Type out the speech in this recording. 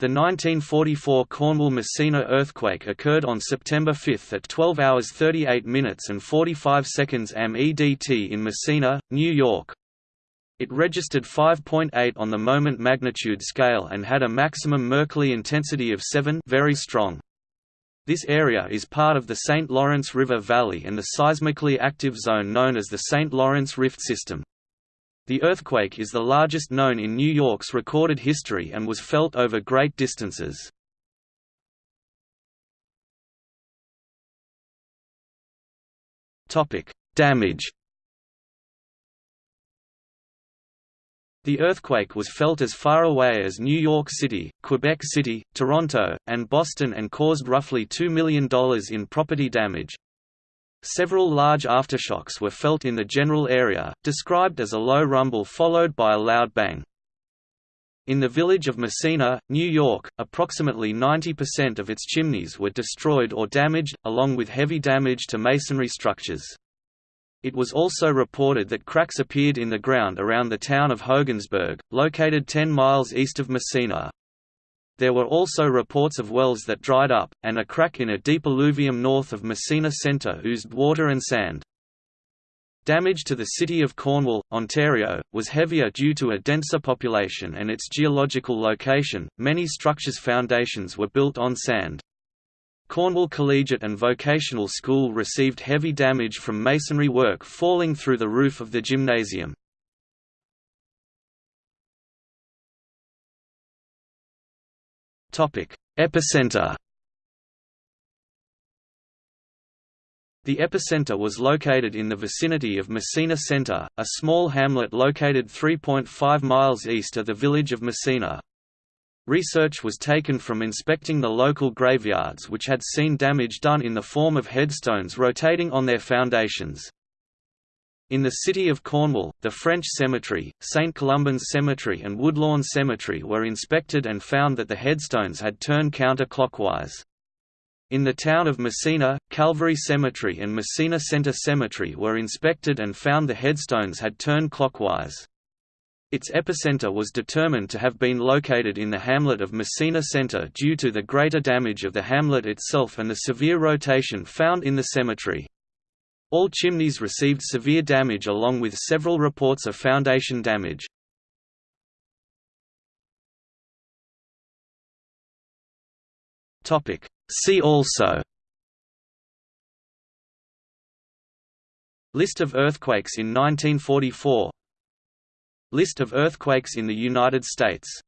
The 1944 Cornwall-Massena earthquake occurred on September 5 at 12 hours 38 minutes and 45 seconds am EDT in Massena, New York. It registered 5.8 on the moment magnitude scale and had a maximum Mercalli intensity of 7 very strong. This area is part of the St. Lawrence River Valley and the seismically active zone known as the St. Lawrence Rift System. The earthquake is the largest known in New York's recorded history and was felt over great distances. Damage The earthquake was felt as far away as New York City, Quebec City, Toronto, and Boston and caused roughly $2 million in property damage. Several large aftershocks were felt in the general area, described as a low rumble followed by a loud bang. In the village of Massena, New York, approximately 90% of its chimneys were destroyed or damaged, along with heavy damage to masonry structures. It was also reported that cracks appeared in the ground around the town of Hogansburg, located 10 miles east of Massena. There were also reports of wells that dried up, and a crack in a deep alluvium north of Massena Centre oozed water and sand. Damage to the city of Cornwall, Ontario, was heavier due to a denser population and its geological location. Many structures' foundations were built on sand. Cornwall Collegiate and Vocational School received heavy damage from masonry work falling through the roof of the gymnasium. Epicenter The epicenter was located in the vicinity of Massena Center, a small hamlet located 3.5 miles east of the village of Massena. Research was taken from inspecting the local graveyards which had seen damage done in the form of headstones rotating on their foundations. In the city of Cornwall, the French Cemetery, St. Columban's Cemetery and Woodlawn Cemetery were inspected and found that the headstones had turned counterclockwise. In the town of Massena, Calvary Cemetery and Massena Center Cemetery were inspected and found the headstones had turned clockwise. Its epicenter was determined to have been located in the hamlet of Massena Center due to the greater damage of the hamlet itself and the severe rotation found in the cemetery. All chimneys received severe damage along with several reports of foundation damage. See also List of earthquakes in 1944 List of earthquakes in the United States